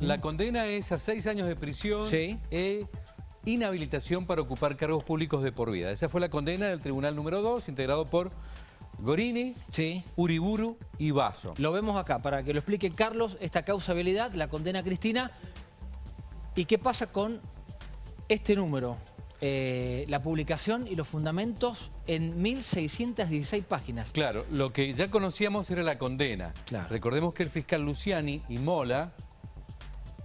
La condena es a seis años de prisión Sí. e inhabilitación para ocupar cargos públicos de por vida. Esa fue la condena del Tribunal número 2, integrado por Gorini, Sí. Uriburu y Basso. Lo vemos acá, para que lo explique Carlos, esta causabilidad, la condena a Cristina. ¿Y qué pasa con este número? Eh, la publicación y los fundamentos en 1.616 páginas. Claro, lo que ya conocíamos era la condena. Claro. Recordemos que el fiscal Luciani y Mola,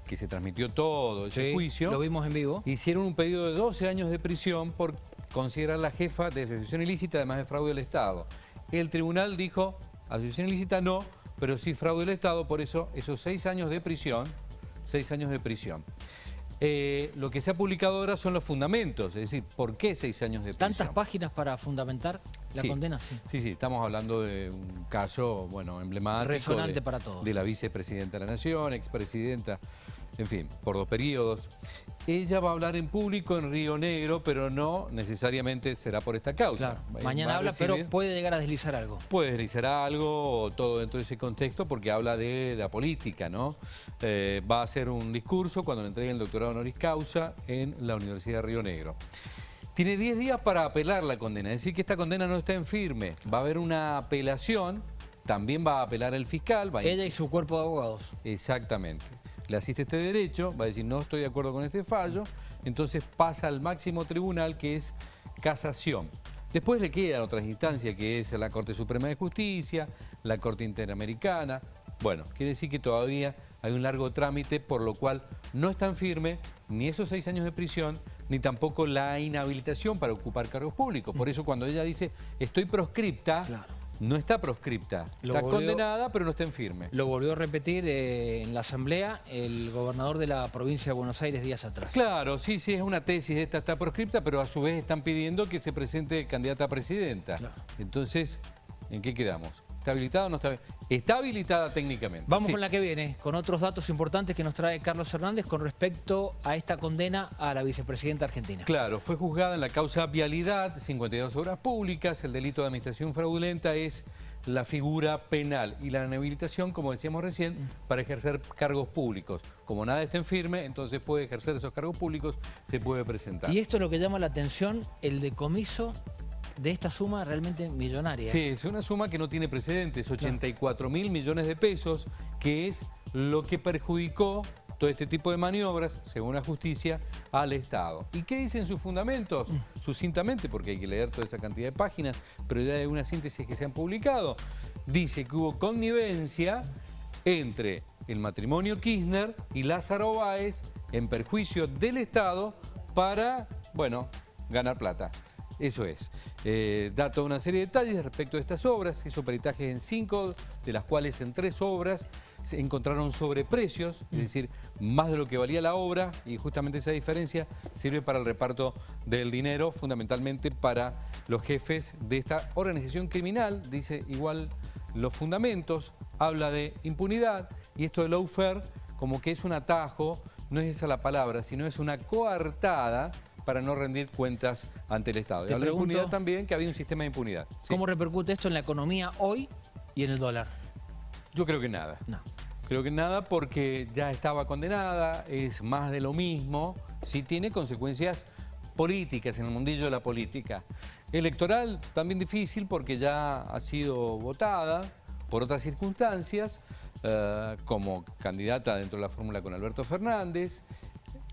que se transmitió todo ese Sí, juicio, Lo vimos en vivo. hicieron un pedido de 12 años de prisión por considerar la jefa de asociación ilícita, además de fraude del Estado. El tribunal dijo, asociación ilícita no, pero sí fraude del Estado, por eso esos seis años de prisión, seis años de prisión. Eh, lo que se ha publicado ahora son los fundamentos, es decir, ¿por qué seis años de prisión? Tantas páginas para fundamentar la Sí. condena, sí. Sí, sí, estamos hablando de un caso, bueno, emblemático. Resonante de- para todos. De la vicepresidenta de la Nación, expresidenta, en fin, por dos periodos. Ella va a hablar en público en Río Negro, pero no necesariamente será por esta causa. Claro. Mañana habla, recibir- pero puede llegar a deslizar algo. Puede deslizar algo, o todo dentro de ese contexto, porque habla de la política, ¿no? Eh, va a hacer un discurso cuando le entreguen el doctorado honoris causa en la Universidad de Río Negro. Tiene 10 días para apelar la condena, es decir, que esta condena no está en firme. Va a haber una apelación, también va a apelar el fiscal. Va a- Ella y su cuerpo de abogados. Exactamente. Le asiste este derecho, va a decir no estoy de acuerdo con este fallo, entonces pasa al máximo tribunal que es casación. Después le quedan otras instancias que es la Corte Suprema de Justicia, la Corte Interamericana. Bueno, quiere decir que todavía hay un largo trámite por lo cual no están firme ni esos seis años de prisión ni tampoco la inhabilitación para ocupar cargos públicos. Por eso cuando ella dice estoy proscripta. No está proscripta. Lo está volvió- condenada pero no está en firme. Lo volvió a repetir eh, en la asamblea el gobernador de la provincia de Buenos Aires días atrás. Claro, sí, sí, es una tesis, esta está proscripta, pero a su vez están pidiendo que se presente candidata a presidenta. Claro. Entonces, ¿en qué quedamos? ¿Está habilitada o no está? Está habilitada técnicamente. Vamos sí. con la que viene, con otros datos importantes que nos trae Carlos Hernández con respecto a esta condena a la vicepresidenta argentina. Claro, fue juzgada en la causa vialidad, 52 obras públicas, el delito de administración fraudulenta es la figura penal y la inhabilitación, como decíamos recién, para ejercer cargos públicos. Como nada está en firme, entonces puede ejercer esos cargos públicos, se puede presentar. Y esto es lo que llama la atención, el decomiso de esta suma realmente millonaria. Sí, es una suma que no tiene precedentes, 84 mil millones de pesos, que es lo que perjudicó todo este tipo de maniobras, según la justicia, al Estado. ¿Y qué dicen sus fundamentos? Sucintamente, porque hay que leer toda esa cantidad de páginas, pero ya hay una síntesis que se han publicado. Dice que hubo connivencia entre el matrimonio Kirchner y Lázaro Báez en perjuicio del Estado para, bueno, ganar plata. Eso es. Eh, da toda una serie de detalles respecto a estas obras. Hizo peritajes en cinco, de las cuales en tres obras se encontraron sobreprecios, es decir, más de lo que valía la obra, y justamente esa diferencia sirve para el reparto del dinero, fundamentalmente para los jefes de esta organización criminal, dice igual los fundamentos, habla de impunidad, y esto de lawfare como que es un atajo, no es esa la palabra, sino es una coartada para no rendir cuentas ante el Estado. Y habla de pregunto- impunidad también, que había un sistema de impunidad. Sí. ¿Cómo repercute esto en la economía hoy y en el dólar? Yo creo que nada. No. Creo que nada porque ya estaba condenada, es más de lo mismo, sí tiene consecuencias políticas en el mundillo de la política. Electoral también difícil porque ya ha sido votada por otras circunstancias, eh, como candidata dentro de la fórmula con Alberto Fernández.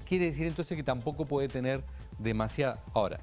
Quiere decir entonces que tampoco puede tener demasiada... Ahora,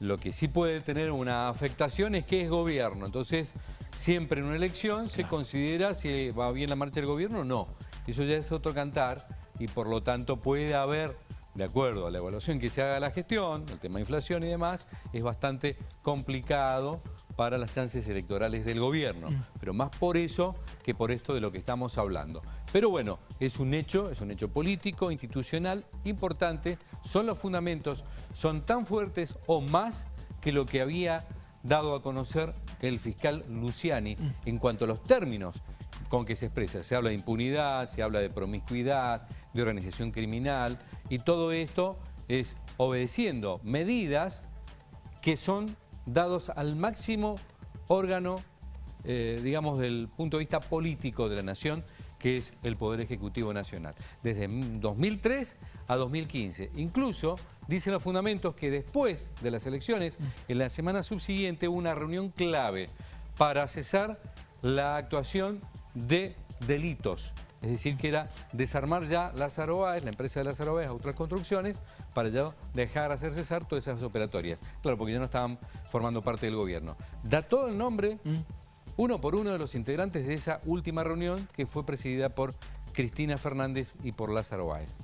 lo que sí puede tener una afectación es que es gobierno. Entonces, siempre en una elección se considera si va bien la marcha del gobierno o no. Eso ya es otro cantar y por lo tanto puede haber, de acuerdo a la evaluación que se haga de la gestión, el tema de inflación y demás, es bastante complicado para las chances electorales del gobierno. Pero más por eso que por esto de lo que estamos hablando. Pero bueno, es un hecho, es un hecho político, institucional, importante. Son los fundamentos, son tan fuertes o más que lo que había dado a conocer el fiscal Luciani en cuanto a los términos con que se expresa. Se habla de impunidad, se habla de promiscuidad, de organización criminal y todo esto es obedeciendo medidas que son dados al máximo órgano, eh, digamos, del punto de vista político de la nación, que es el Poder Ejecutivo Nacional, desde 2003 a 2015. Incluso dicen los fundamentos que después de las elecciones, en la semana subsiguiente hubo una reunión clave para cesar la actuación de delitos. Es decir, que era desarmar ya Lázaro Báez, la empresa de Lázaro Báez, otras construcciones, para ya dejar hacer cesar todas esas operatorias. Claro, porque ya no estaban formando parte del gobierno. Da todo el nombre mm uno por uno de los integrantes de esa última reunión que fue presidida por Cristina Fernández y por Lázaro Báez.